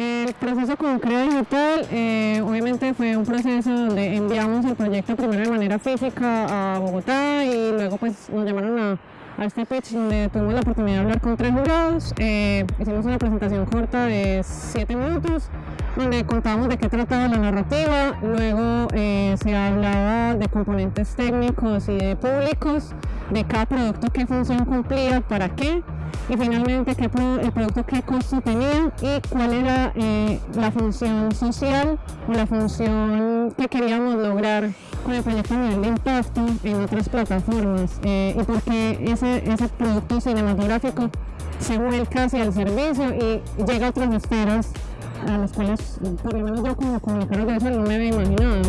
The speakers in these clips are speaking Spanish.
El proceso con CREA Digital eh, obviamente fue un proceso donde enviamos el proyecto primero de manera física a Bogotá y luego pues nos llamaron a, a este pitch donde tuvimos la oportunidad de hablar con tres jurados. Eh, hicimos una presentación corta de 7 minutos donde contábamos de qué trataba la narrativa, luego eh, se hablaba de componentes técnicos y de públicos, de cada producto qué función cumplía, para qué, y finalmente qué el producto qué costo tenía y cuál era eh, la función social o la función que queríamos lograr con el proyecto de impacto en otras plataformas eh, y por qué ese, ese producto cinematográfico se vuelca hacia el servicio y llega a otras esferas a las cuales por lo menos yo como comunicador de eso no me había imaginado.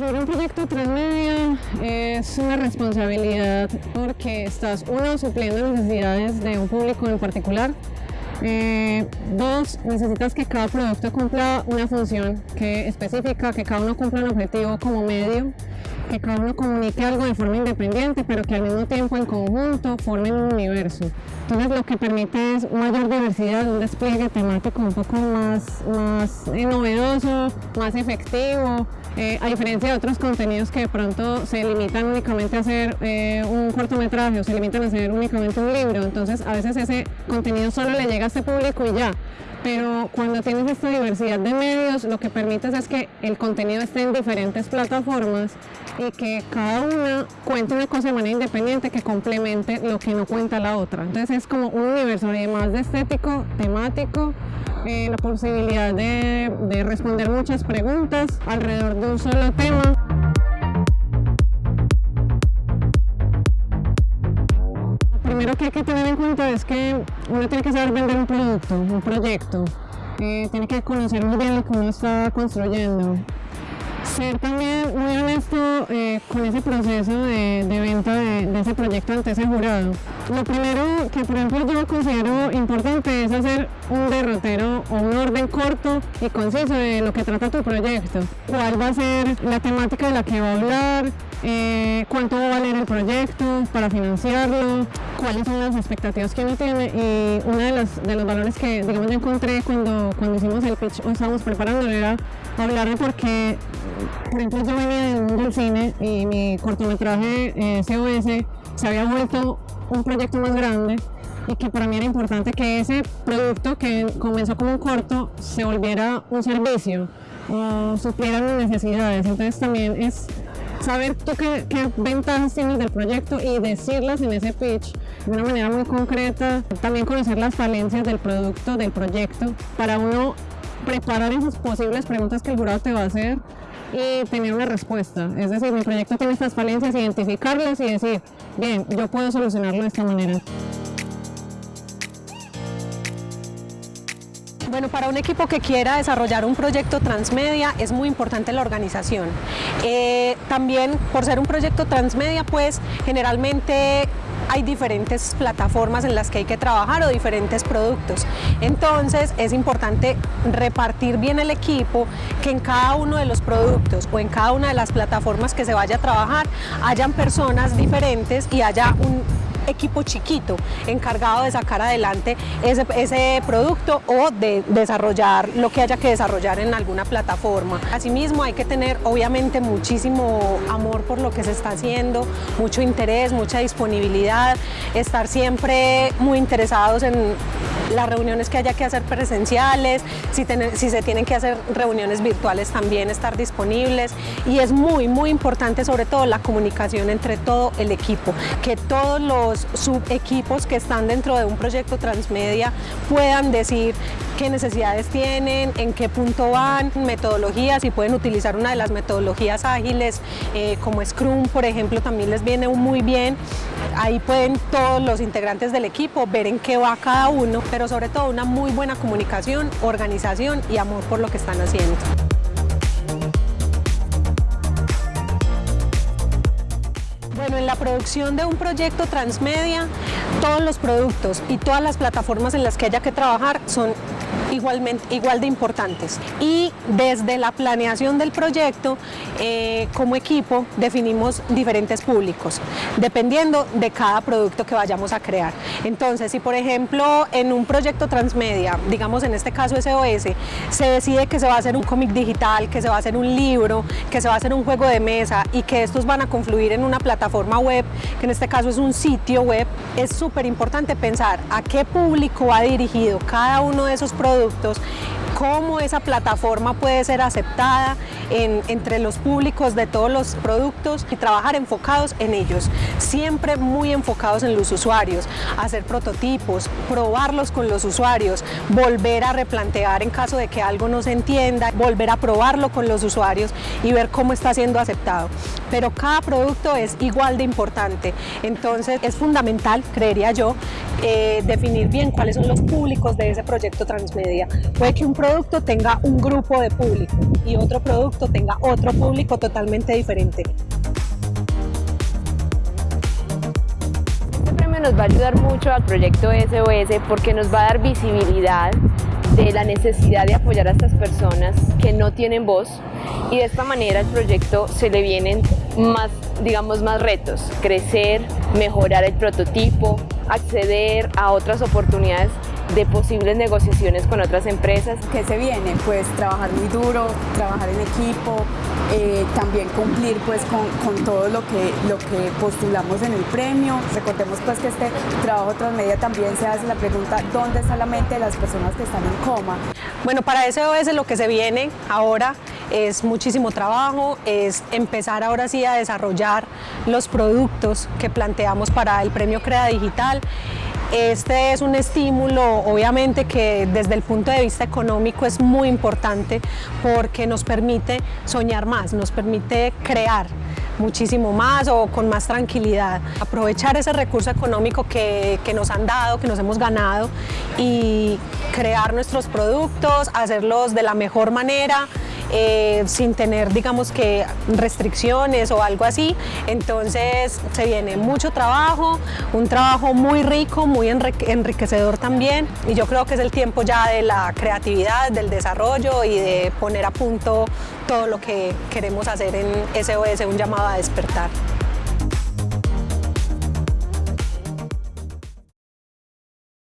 Construir un proyecto transmedia es una responsabilidad porque estás, uno, supliendo necesidades de un público en particular, eh, dos, necesitas que cada producto cumpla una función que específica, que cada uno cumpla un objetivo como medio que cada uno comunique algo de forma independiente, pero que al mismo tiempo en conjunto formen un universo. Entonces lo que permite es mayor diversidad, un despliegue temático un poco más, más novedoso, más efectivo, eh, a diferencia de otros contenidos que de pronto se limitan únicamente a hacer eh, un cortometraje o se limitan a hacer únicamente un libro, entonces a veces ese contenido solo le llega a este público y ya, pero cuando tienes esta diversidad de medios, lo que permites es que el contenido esté en diferentes plataformas y que cada una cuente una cosa de manera independiente que complemente lo que no cuenta la otra. Entonces es como un universo además de estético, temático, eh, la posibilidad de, de responder muchas preguntas alrededor de un solo tema. Que hay que tener en cuenta es que uno tiene que saber vender un producto, un proyecto. Eh, tiene que conocer muy bien lo que uno está construyendo. Ser también muy honesto eh, con ese proceso de, venta de, ese proyecto ante ese jurado. Lo primero que por ejemplo yo considero importante es hacer un derrotero o un orden corto y conciso de lo que trata tu proyecto. ¿Cuál va a ser la temática de la que va a hablar? Eh, ¿Cuánto va a valer el proyecto para financiarlo? cuáles son las expectativas que uno tiene y uno de los, valores que digamos yo encontré cuando, cuando hicimos el pitch o estábamos preparando era hablar de por qué, por ejemplo venía del cine y mi cortometraje eh, COS se había vuelto un proyecto más grande y que para mí era importante que ese producto que comenzó como un corto se volviera un servicio o supliera mis necesidades. Entonces también es saber tú qué, ventajas tienes del proyecto y decirlas en ese pitch de una manera muy concreta. También conocer las falencias del producto, del proyecto, para uno preparar esas posibles preguntas que el jurado te va a hacer y tener una respuesta. Es decir, mi proyecto tiene estas falencias, identificarlas y decir, bien, yo puedo solucionarlo de esta manera. Bueno, para un equipo que quiera desarrollar un proyecto transmedia es muy importante la organización. Eh, también por ser un proyecto transmedia, pues generalmente hay diferentes plataformas en las que hay que trabajar o diferentes productos. Entonces es importante repartir bien el equipo, que en cada uno de los productos o en cada una de las plataformas que se vaya a trabajar hayan personas diferentes y haya un equipo chiquito encargado de sacar adelante ese, producto o de desarrollar lo que haya que desarrollar en alguna plataforma. Asimismo hay que tener obviamente muchísimo amor por lo que se está haciendo, mucho interés, mucha disponibilidad, estar siempre muy interesados en las reuniones que haya que hacer presenciales, si, se tienen que hacer reuniones virtuales también estar disponibles. Y es muy muy importante sobre todo la comunicación entre todo el equipo, que todos los subequipos que están dentro de un proyecto transmedia puedan decir qué necesidades tienen, en qué punto van, metodologías, y pueden utilizar una de las metodologías ágiles eh, como Scrum, por ejemplo, también les viene muy bien. Ahí pueden todos los integrantes del equipo ver en qué va cada uno, pero sobre todo una muy buena comunicación, organización y amor por lo que están haciendo. Bueno, en la producción de un proyecto transmedia, todos los productos y todas las plataformas en las que haya que trabajar son igualmente, igual de importantes. Y desde la planeación del proyecto, eh, como equipo, definimos diferentes públicos, dependiendo de cada producto que vayamos a crear. Entonces, si por ejemplo en un proyecto transmedia, digamos en este caso SOS, se decide que se va a hacer un cómic digital, que se va a hacer un libro, que se va a hacer un juego de mesa y que estos van a confluir en una plataforma web, que en este caso es un sitio web, es súper importante pensar a qué público va dirigido cada uno de esos productos productos cómo esa plataforma puede ser aceptada entre los públicos de todos los productos y trabajar enfocados en ellos, siempre muy enfocados en los usuarios, hacer prototipos, probarlos con los usuarios, volver a replantear en caso de que algo no se entienda, volver a probarlo con los usuarios y ver cómo está siendo aceptado. Pero cada producto es igual de importante, entonces es fundamental, creería yo, eh, definir bien cuáles son los públicos de ese proyecto transmedia. Puede que un producto tenga un grupo de público y otro producto tenga otro público totalmente diferente. Este premio nos va a ayudar mucho al proyecto SOS porque nos va a dar visibilidad de la necesidad de apoyar a estas personas que no tienen voz y de esta manera al proyecto se le vienen más, digamos, más retos, crecer, mejorar el prototipo, acceder a otras oportunidades de posibles negociaciones con otras empresas. ¿Qué se viene? Pues trabajar muy duro, trabajar en equipo, eh, también cumplir pues con, con, todo lo que, lo que postulamos en el premio. Recordemos pues que este trabajo transmedia también se hace la pregunta ¿dónde está la mente de las personas que están en coma? Bueno, para SOS lo que se viene ahora es muchísimo trabajo, es empezar ahora sí a desarrollar los productos que planteamos para el premio Crea Digital este es un estímulo, obviamente, que desde el punto de vista económico es muy importante porque nos permite soñar más, nos permite crear muchísimo más o con más tranquilidad. Aprovechar ese recurso económico que, que, nos han dado, que nos hemos ganado y crear nuestros productos, hacerlos de la mejor manera, eh, sin tener digamos que restricciones o algo así. Entonces se viene mucho trabajo, un trabajo muy rico, muy enriquecedor también y yo creo que es el tiempo ya de la creatividad, del desarrollo y de poner a punto todo lo que queremos hacer en SOS, un llamado a despertar.